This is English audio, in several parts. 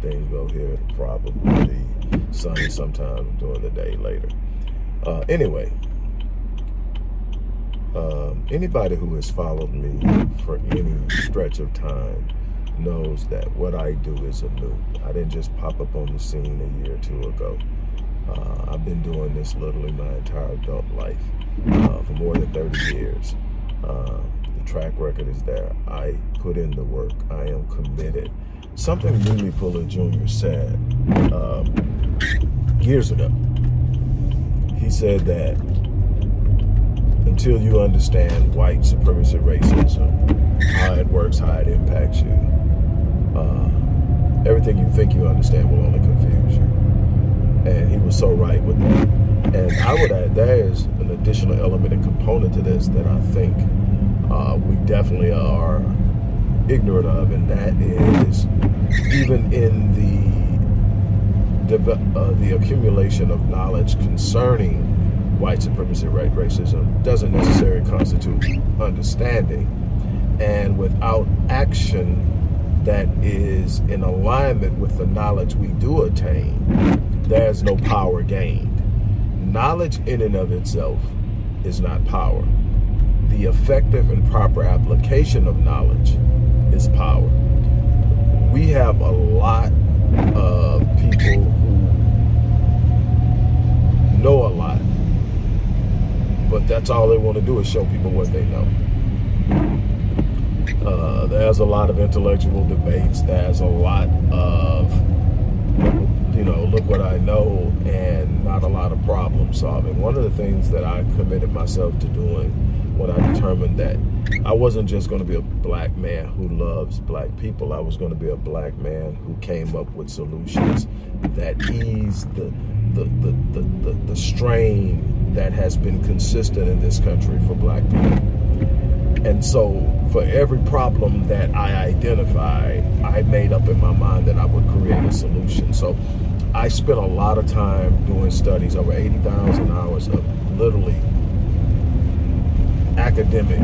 things go here, probably sunny sometime during the day later. Uh, anyway, um, anybody who has followed me for any stretch of time knows that what I do is a new. I didn't just pop up on the scene a year or two ago. Uh, I've been doing this literally my entire adult life uh, for more than 30 years. Uh, the track record is there. I put in the work. I am committed. Something Neely Fuller Jr. said um, years ago. He said that until you understand white supremacy racism, how it works, how it impacts you, uh, everything you think you understand will only confuse you. And he was so right with that. And I would add, there is an additional element and component to this that I think uh, we definitely are ignorant of, and that is even in the uh, the accumulation of knowledge concerning white supremacy, right racism doesn't necessarily constitute understanding. And without action that is in alignment with the knowledge we do attain, there's no power gained. Knowledge in and of itself is not power. The effective and proper application of knowledge is power. We have a lot of people who know a lot but that's all they want to do is show people what they know. Uh, there's a lot of intellectual debates. There's a lot of, you know, look what I know and not a lot of problem solving. One of the things that I committed myself to doing when I determined that I wasn't just going to be a black man who loves black people. I was going to be a black man who came up with solutions that ease the, the, the, the, the, the strain that has been consistent in this country for black people. And so for every problem that I identified, I made up in my mind that I would create a solution. So I spent a lot of time doing studies, over 80,000 hours of literally academic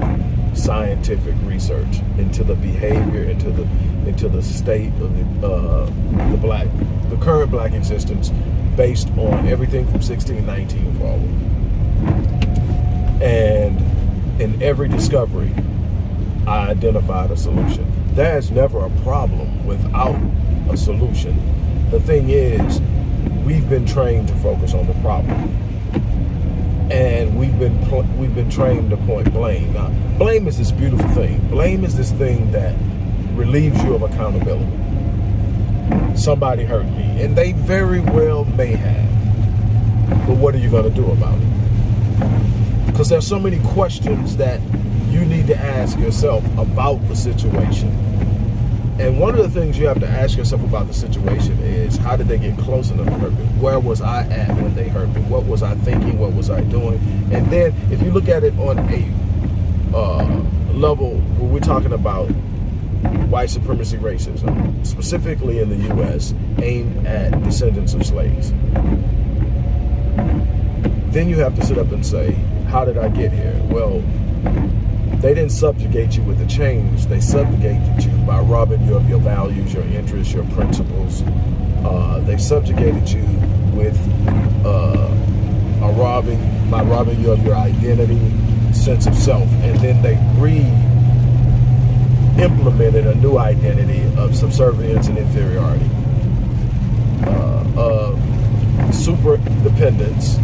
scientific research into the behavior, into the into the state of the uh, the black, the current black existence, based on everything from 1619 forward. And in every discovery, I identified a solution. There's never a problem without a solution. The thing is, we've been trained to focus on the problem. And we've been we've been trained to point blame. Now, blame is this beautiful thing. Blame is this thing that relieves you of accountability. Somebody hurt me, and they very well may have. But what are you going to do about it? Because there's so many questions that you need to ask yourself about the situation. And one of the things you have to ask yourself about the situation is how did they get close enough to hurt me? Where was I at when they hurt me? What was I thinking? What was I doing? And then if you look at it on a uh, level where we're talking about white supremacy racism, specifically in the U.S., aimed at descendants of slaves. Then you have to sit up and say, how did I get here? Well, they didn't subjugate you with a change. They subjugated you by robbing you of your values, your interests, your principles. Uh, they subjugated you with uh, a robbing, by robbing you of your identity, sense of self. And then they re-implemented a new identity of subservience and inferiority, uh, of super dependence,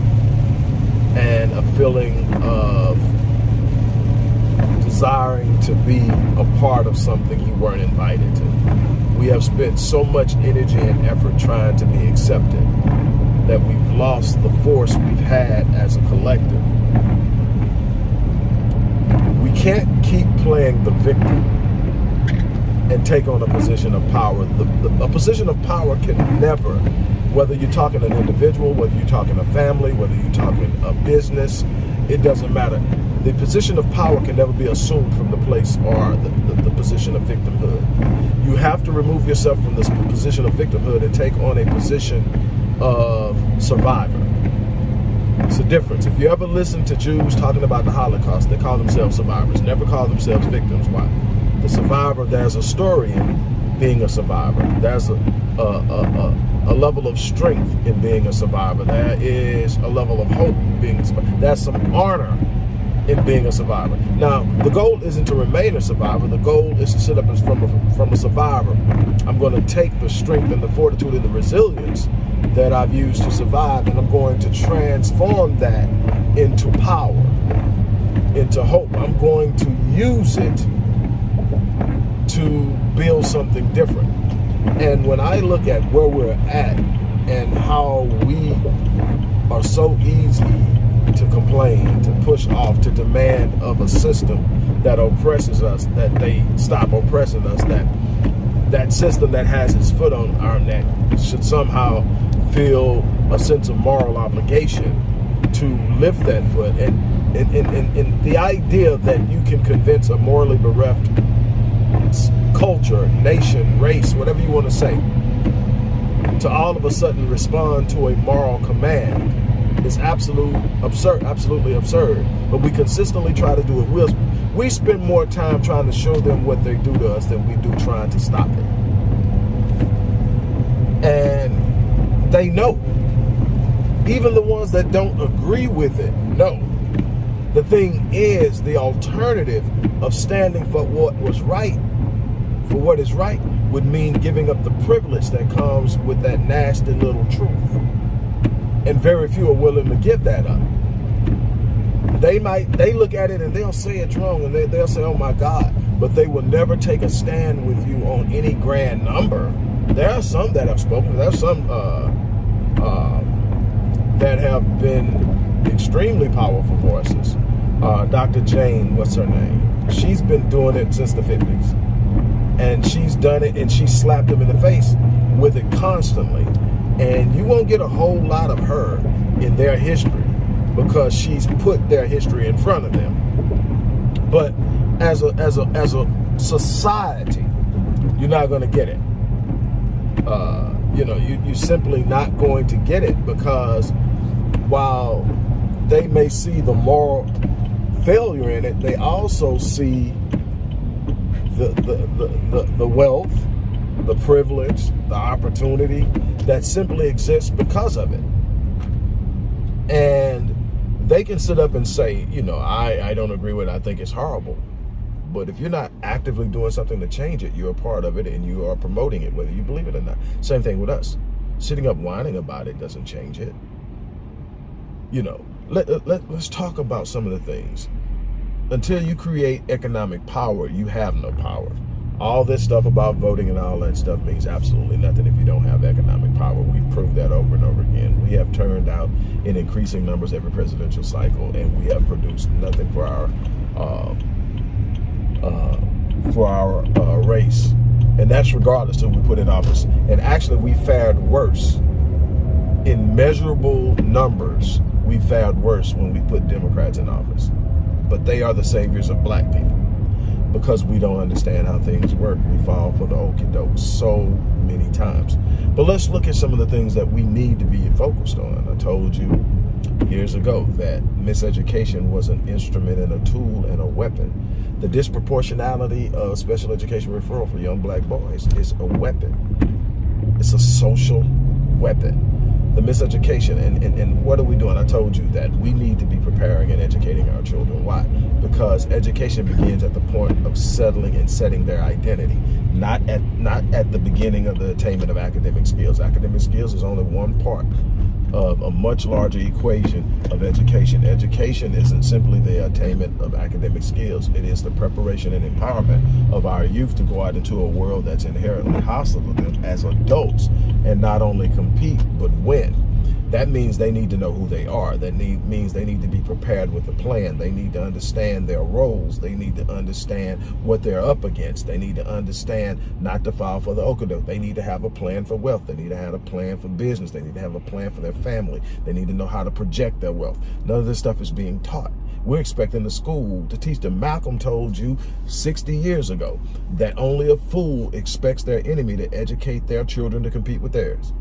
and a feeling of desiring to be a part of something you weren't invited to. We have spent so much energy and effort trying to be accepted that we've lost the force we've had as a collective. We can't keep playing the victim and take on a position of power. The, the, a position of power can never whether you're talking an individual, whether you're talking a family, whether you're talking a business, it doesn't matter. The position of power can never be assumed from the place or the, the, the position of victimhood. You have to remove yourself from this position of victimhood and take on a position of survivor. It's a difference. If you ever listen to Jews talking about the Holocaust, they call themselves survivors, never call themselves victims. Why? The survivor, there's a story in being a survivor. There's a, a, a, a, level of strength in being a survivor. There is a level of hope in being a survivor. There's some honor in being a survivor. Now, the goal isn't to remain a survivor. The goal is to sit up as from a, from a survivor. I'm going to take the strength and the fortitude and the resilience that I've used to survive, and I'm going to transform that into power, into hope. I'm going to use it to build something different. And when I look at where we're at and how we are so easy to complain, to push off, to demand of a system that oppresses us, that they stop oppressing us, that that system that has its foot on our neck should somehow feel a sense of moral obligation to lift that foot. And, and, and, and, the idea that you can convince a morally bereft culture, nation, race, whatever you want to say, to all of a sudden respond to a moral command is absolute absurd, absolutely absurd. But we consistently try to do it. we we spend more time trying to show them what they do to us than we do trying to stop it. And they know. Even the ones that don't agree with it know. The thing is, the alternative of standing for what was right, for what is right, would mean giving up the privilege that comes with that nasty little truth. And very few are willing to give that up. They might, they look at it and they'll say it's wrong and they, they'll say, oh my God, but they will never take a stand with you on any grand number. There are some that have spoken. there are some uh, um, that have been extremely powerful voices. Uh, Dr. Jane, what's her name? She's been doing it since the 50s. And she's done it and she slapped them in the face with it constantly. And you won't get a whole lot of her in their history because she's put their history in front of them. But as a as a as a society, you're not going to get it. Uh, you know, you, you're simply not going to get it because while they may see the moral failure in it, they also see the, the, the, the, the wealth, the privilege, the opportunity that simply exists because of it. And they can sit up and say, you know, I, I don't agree with it. I think it's horrible. But if you're not actively doing something to change it, you're a part of it and you are promoting it, whether you believe it or not. Same thing with us. Sitting up whining about it doesn't change it. You know, let, let, let's talk about some of the things. Until you create economic power, you have no power. All this stuff about voting and all that stuff means absolutely nothing if you don't have economic power. We've proved that over and over again. We have turned out in increasing numbers every presidential cycle, and we have produced nothing for our uh, uh, for our uh, race. And that's regardless of who we put in office. And actually, we fared worse in measurable numbers. We fared worse when we put Democrats in office. But they are the saviors of black people. Because we don't understand how things work, we fall for the okey doke so many times. But let's look at some of the things that we need to be focused on. I told you years ago that miseducation was an instrument and a tool and a weapon the disproportionality of special education referral for young black boys is a weapon. It's a social weapon. The miseducation, and, and, and what are we doing? I told you that we need to be preparing and educating our children. Why? Because education begins at the point of settling and setting their identity, not at not at the beginning of the attainment of academic skills. Academic skills is only one part of a much larger equation of education. Education isn't simply the attainment of academic skills. It is the preparation and empowerment of our youth to go out into a world that's inherently hostile to them as adults and not only compete, but win. That means they need to know who they are. That need, means they need to be prepared with a plan. They need to understand their roles. They need to understand what they're up against. They need to understand not to fall for the okadoke. They need to have a plan for wealth. They need to have a plan for business. They need to have a plan for their family. They need to know how to project their wealth. None of this stuff is being taught. We're expecting the school to teach them. Malcolm told you 60 years ago that only a fool expects their enemy to educate their children to compete with theirs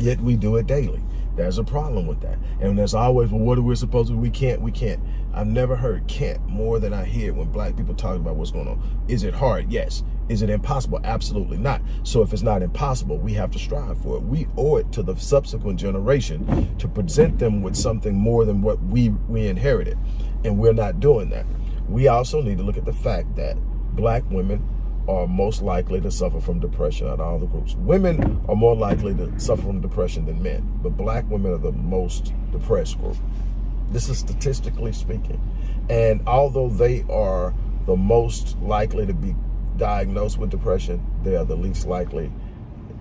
yet we do it daily. There's a problem with that. And there's always, well, what are we supposed to, we can't, we can't. I've never heard can't more than I hear when black people talk about what's going on. Is it hard? Yes. Is it impossible? Absolutely not. So if it's not impossible, we have to strive for it. We owe it to the subsequent generation to present them with something more than what we, we inherited. And we're not doing that. We also need to look at the fact that black women are most likely to suffer from depression out of all the groups. Women are more likely to suffer from depression than men, but black women are the most depressed group. This is statistically speaking. And although they are the most likely to be diagnosed with depression, they are the least likely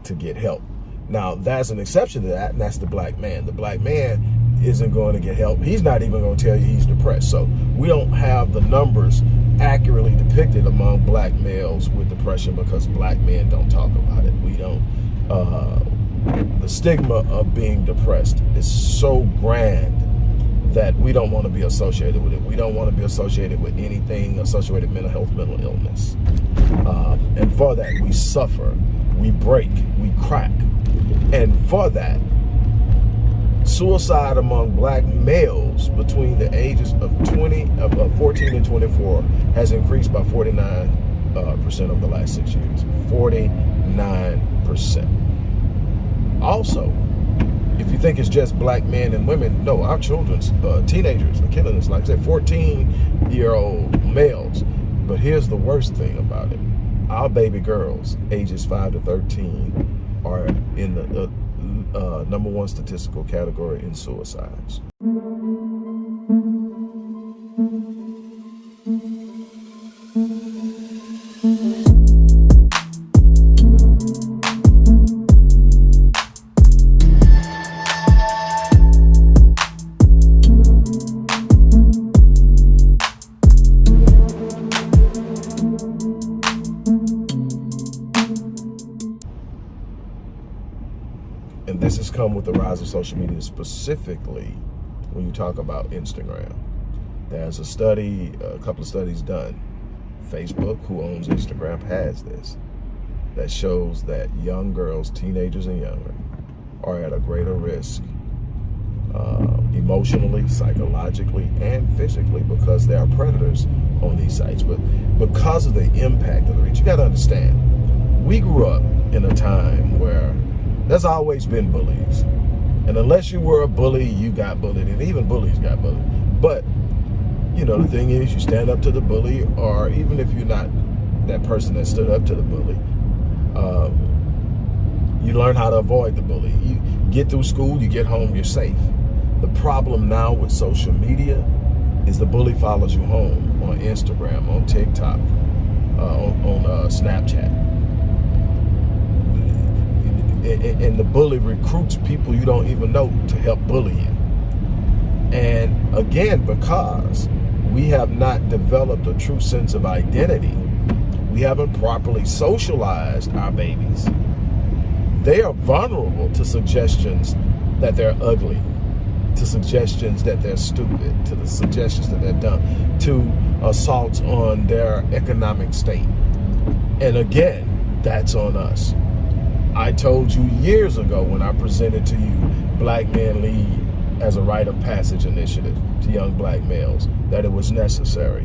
to get help. Now, that's an exception to that, and that's the black man. The black man isn't going to get help. He's not even going to tell you he's depressed. So we don't have the numbers accurately depicted among black males with depression because black men don't talk about it. We don't. Uh, the stigma of being depressed is so grand that we don't want to be associated with it. We don't want to be associated with anything associated with mental health, mental illness. Uh, and for that, we suffer, we break, we crack. And for that, suicide among black males between the ages of 20, of 14 and 24 has increased by 49 uh, percent over the last six years. 49 percent. Also, if you think it's just black men and women, no, our children's uh, teenagers are killing us. Like I said, 14 year old males. But here's the worst thing about it. Our baby girls, ages 5 to 13, are in the uh, uh, number one statistical category in suicides. Come with the rise of social media, specifically when you talk about Instagram. There's a study, a couple of studies done. Facebook, who owns Instagram, has this that shows that young girls, teenagers and younger, are at a greater risk uh, emotionally, psychologically, and physically because there are predators on these sites. But because of the impact of the reach, you got to understand, we grew up in a time where there's always been bullies. And unless you were a bully, you got bullied. And even bullies got bullied. But, you know, the thing is, you stand up to the bully, or even if you're not that person that stood up to the bully, um, you learn how to avoid the bully. You get through school, you get home, you're safe. The problem now with social media is the bully follows you home on Instagram, on TikTok, uh, on, on uh, Snapchat and the bully recruits people you don't even know to help bully you. And again, because we have not developed a true sense of identity, we haven't properly socialized our babies. They are vulnerable to suggestions that they're ugly, to suggestions that they're stupid, to the suggestions that they're dumb, to assaults on their economic state. And again, that's on us. I told you years ago when I presented to you Black Men Lead as a rite of passage initiative to young black males that it was necessary.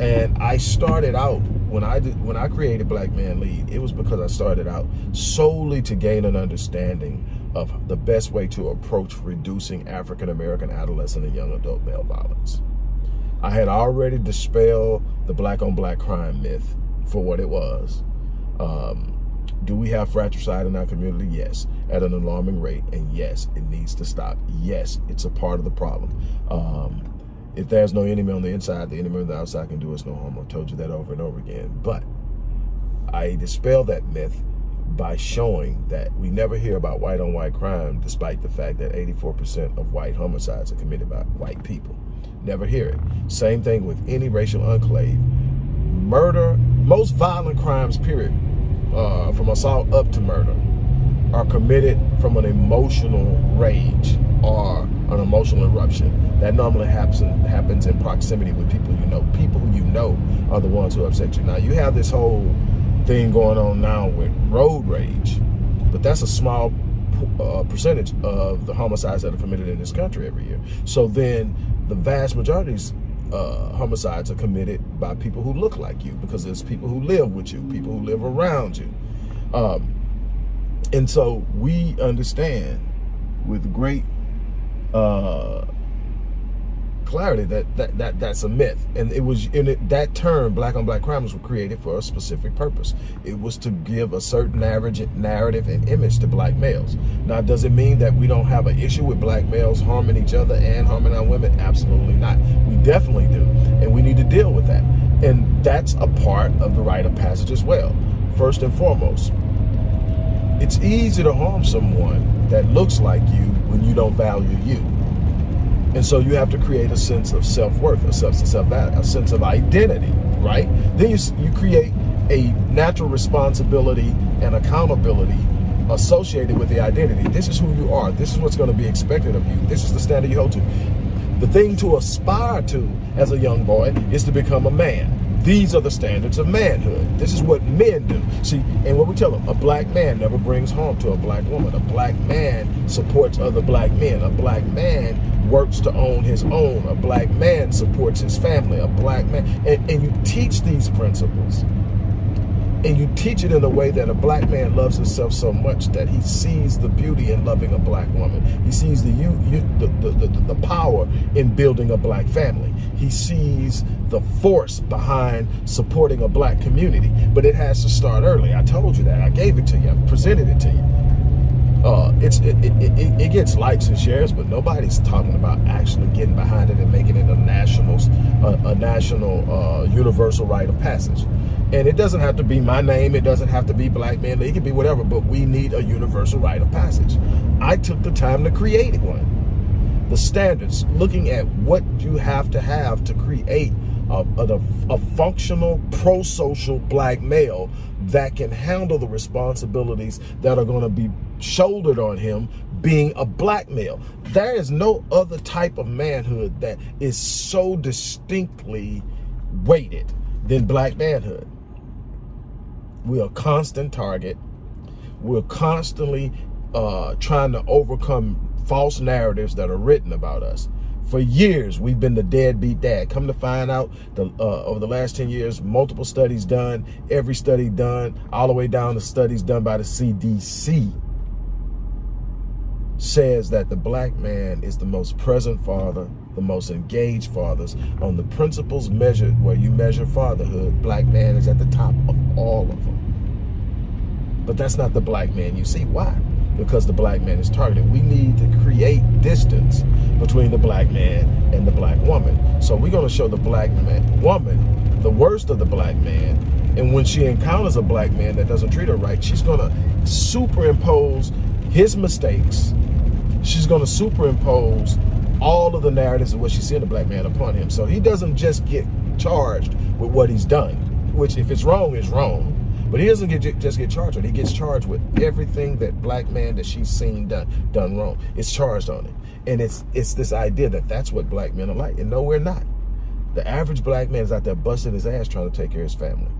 And I started out when I did when I created Black Man Lead, it was because I started out solely to gain an understanding of the best way to approach reducing African American adolescent and young adult male violence. I had already dispelled the black on black crime myth for what it was. Um, do we have fratricide in our community? Yes, at an alarming rate. And yes, it needs to stop. Yes, it's a part of the problem. Um, if there's no enemy on the inside, the enemy on the outside can do us no harm. I've told you that over and over again. But I dispel that myth by showing that we never hear about white on white crime despite the fact that 84% of white homicides are committed by white people. Never hear it. Same thing with any racial enclave. Murder, most violent crimes, period, uh, from assault up to murder, are committed from an emotional rage or an emotional eruption. That normally happens happens in proximity with people you know. People who you know are the ones who upset you. Now you have this whole thing going on now with road rage, but that's a small uh, percentage of the homicides that are committed in this country every year. So then the vast majority uh, homicides are committed by people who look like you because there's people who live with you, people who live around you. Um, and so we understand with great uh, clarity that, that that that's a myth. And it was in it that term black on black crimes were created for a specific purpose. It was to give a certain average narrative and image to black males. Now does it mean that we don't have an issue with black males harming each other and harming our women? Absolutely not. We definitely do. And we need to deal with that. And that's a part of the rite of passage as well. First and foremost it's easy to harm someone that looks like you when you don't value you and so you have to create a sense of self-worth, a sense of self a sense of identity, right? Then you, you create a natural responsibility and accountability associated with the identity. This is who you are. This is what's going to be expected of you. This is the standard you hold to. The thing to aspire to as a young boy is to become a man. These are the standards of manhood. This is what men do. See, and what we tell them, a black man never brings harm to a black woman. A black man supports other black men. A black man works to own his own. A black man supports his family. A black man, and, and you teach these principles and you teach it in a way that a black man loves himself so much that he sees the beauty in loving a black woman. He sees the, you, you, the, the, the, the power in building a black family. He sees the force behind supporting a black community. But it has to start early. I told you that. I gave it to you. I presented it to you uh, it's it, it, it, it, gets likes and shares, but nobody's talking about actually getting behind it and making it a national, a, a national uh, universal rite of passage. And it doesn't have to be my name. It doesn't have to be black man. It can be whatever, but we need a universal rite of passage. I took the time to create one. The standards, looking at what you have to have to create a, a, a functional, pro-social black male that can handle the responsibilities that are going to be shouldered on him being a black male. There is no other type of manhood that is so distinctly weighted than black manhood. We're a constant target. We're constantly uh, trying to overcome false narratives that are written about us. For years, we've been the deadbeat dad. Come to find out, the, uh, over the last 10 years, multiple studies done, every study done, all the way down to studies done by the CDC, says that the black man is the most present father, the most engaged fathers. On the principles measured, where you measure fatherhood, black man is at the top of all of them. But that's not the black man you see. Why? because the black man is targeted. We need to create distance between the black man and the black woman. So we're going to show the black man, woman the worst of the black man. And when she encounters a black man that doesn't treat her right, she's going to superimpose his mistakes. She's going to superimpose all of the narratives of what she's seeing the black man upon him. So he doesn't just get charged with what he's done, which if it's wrong, is wrong but he doesn't get just get charged with it. He gets charged with everything that black man that she's seen done done wrong. It's charged on it. And it's it's this idea that that's what black men are like. And no, we're not. The average black man is out there busting his ass trying to take care of his family.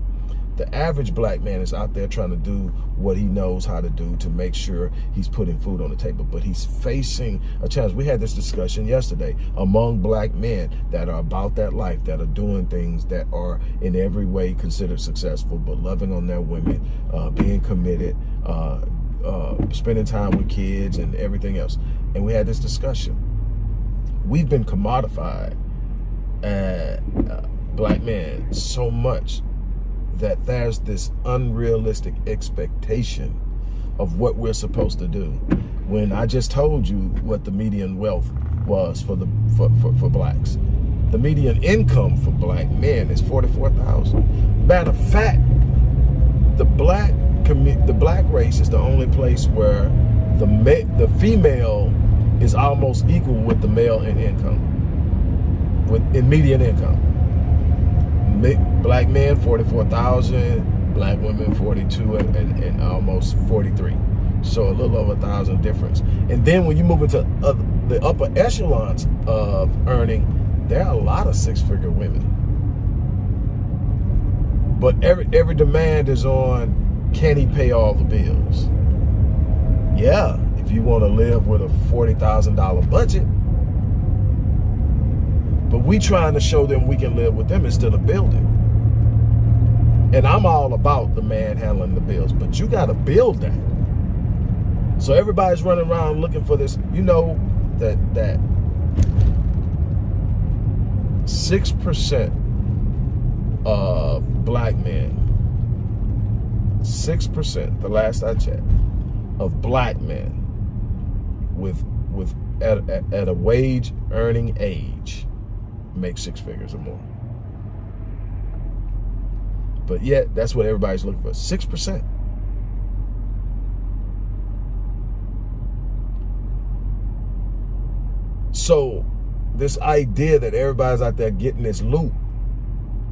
The average black man is out there trying to do what he knows how to do to make sure he's putting food on the table, but he's facing a challenge. We had this discussion yesterday among black men that are about that life, that are doing things that are in every way considered successful, but loving on their women, uh, being committed, uh, uh, spending time with kids and everything else. And we had this discussion. We've been commodified, uh, black men, so much that there's this unrealistic expectation of what we're supposed to do when I just told you what the median wealth was for the for, for, for blacks. The median income for black men is 44,000. Matter of fact, the black the black race is the only place where the the female is almost equal with the male in income, with in median income. Black men, 44,000, black women, 42 and, and, and, almost 43. So a little over a thousand difference. And then when you move into the upper echelons of earning, there are a lot of six-figure women. But every every demand is on, can he pay all the bills? Yeah, if you want to live with a $40,000 budget. But we trying to show them we can live with them instead of building. And I'm all about the man handling the bills, but you got to build that. So everybody's running around looking for this. You know that that six percent of black men, six percent, the last I checked, of black men with with at, at, at a wage earning age make six figures or more. But yet, that's what everybody's looking for, 6%. So this idea that everybody's out there getting this loot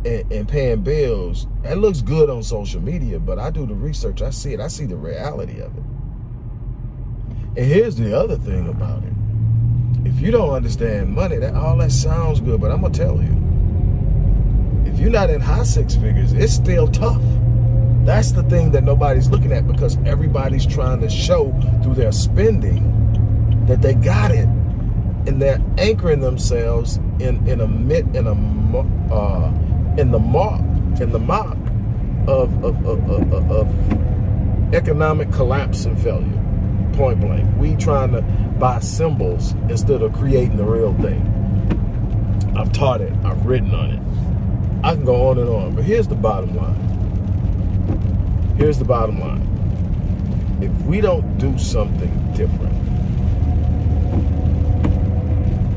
and, and, paying bills, that looks good on social media, but I do the research, I see it, I see the reality of it. And here's the other thing about it. If you don't understand money, that all that sounds good, but I'm gonna tell you, you're not in high six figures, it's still tough. That's the thing that nobody's looking at because everybody's trying to show through their spending that they got it. And they're anchoring themselves in, in a mid, in a, uh, in the mark, in the mop of, of, of, of, of economic collapse and failure point blank. We trying to buy symbols instead of creating the real thing. I've taught it. I've written on it. I can go on and on. But here's the bottom line. Here's the bottom line. If we don't do something different,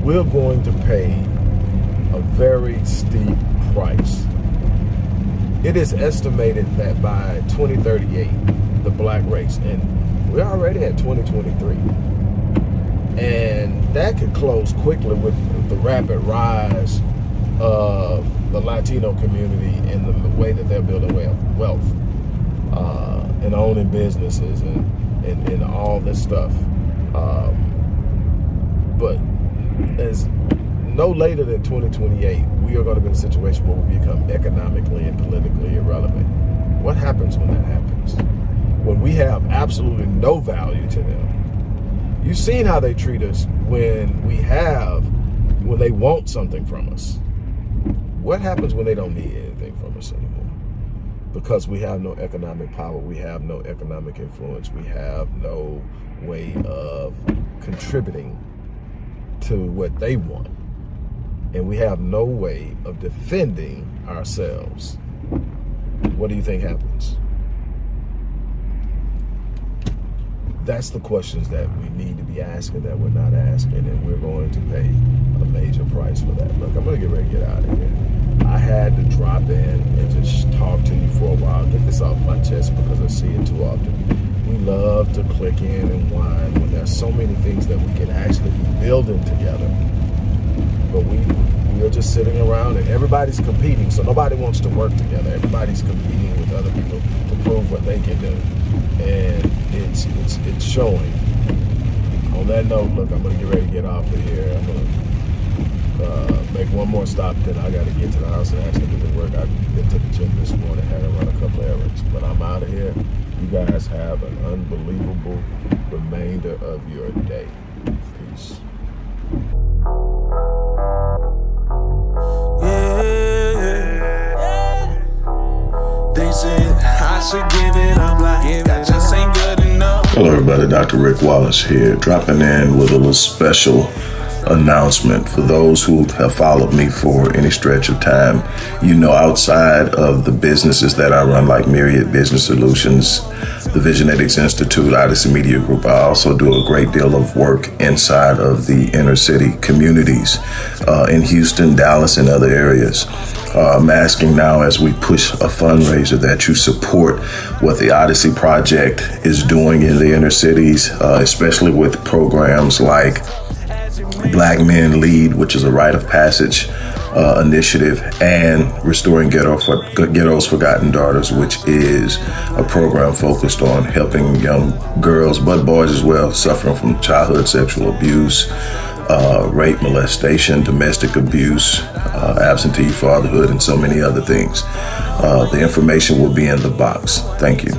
we're going to pay a very steep price. It is estimated that by 2038, the black race, and we're already at 2023. And that could close quickly with the rapid rise of the Latino community and the way that they're building wealth uh, and owning businesses and, and, and all this stuff. Um, but as no later than 2028, we are going to be in a situation where we become economically and politically irrelevant. What happens when that happens? when we have absolutely no value to them. You've seen how they treat us when we have, when they want something from us. What happens when they don't need anything from us anymore? Because we have no economic power, we have no economic influence, we have no way of contributing to what they want. And we have no way of defending ourselves. What do you think happens? that's the questions that we need to be asking that we're not asking, and we're going to pay a major price for that. Look, I'm going to get ready to get out of here. I had to drop in and just talk to you for a while, get this off my chest because I see it too often. We love to click in and whine when there's so many things that we can actually be building together. But we we are just sitting around and everybody's competing, so nobody wants to work together. Everybody's competing with other people to prove what they can do. And it's it's it's showing. On that note, look, I'm gonna get ready to get off of here. I'm gonna uh, make one more stop, then I gotta get to the house and actually do the work. I been to the gym this morning, had to run a couple errands, but I'm out of here. You guys have an unbelievable remainder of your day. Peace. They said I should give it up like that just ain't good enough. Hello everybody, Dr. Rick Wallace here, dropping in with a little special announcement. For those who have followed me for any stretch of time, you know, outside of the businesses that I run, like Myriad Business Solutions, the Visionetics Institute, Odyssey Media Group, I also do a great deal of work inside of the inner city communities uh, in Houston, Dallas, and other areas. Uh, I'm asking now as we push a fundraiser that you support what the Odyssey Project is doing in the inner cities, uh, especially with programs like Black Men Lead, which is a rite of passage uh, initiative, and Restoring Ghetto for, Ghetto's Forgotten Daughters, which is a program focused on helping young girls, but boys as well, suffering from childhood sexual abuse, uh, rape, molestation, domestic abuse, uh, absentee fatherhood, and so many other things. Uh, the information will be in the box. Thank you.